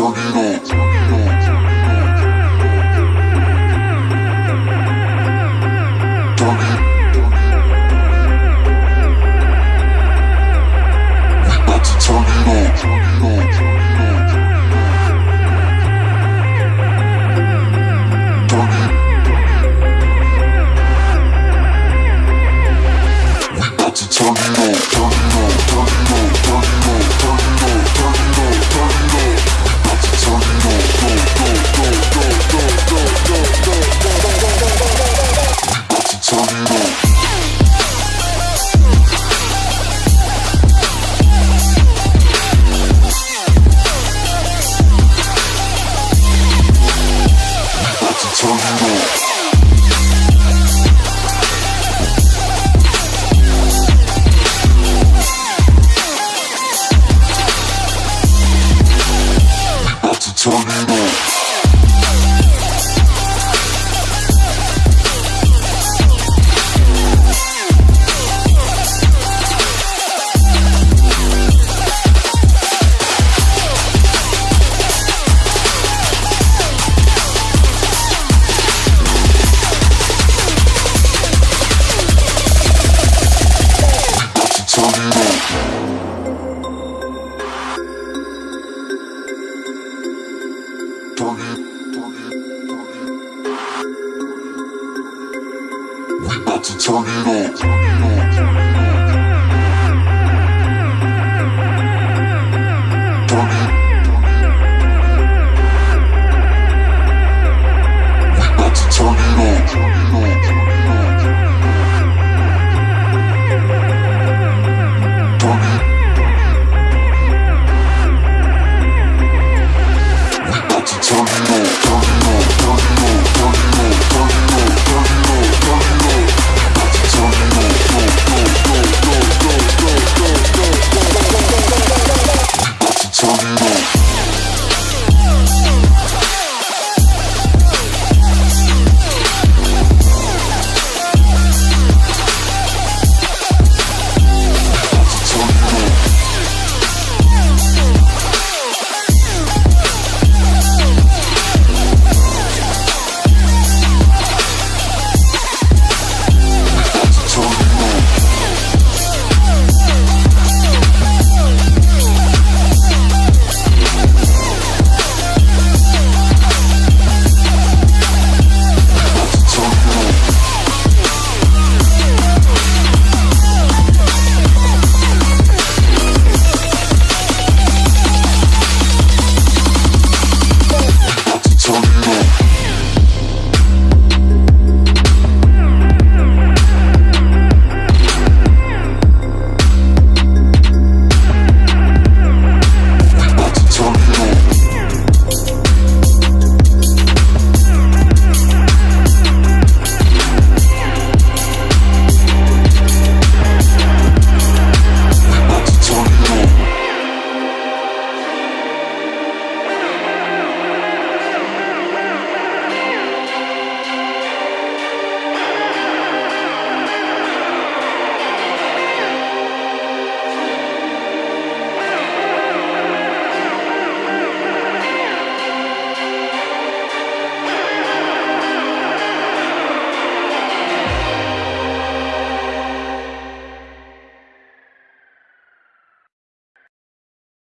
Turn it up. Turn. Turn it, it. We about to turn it up.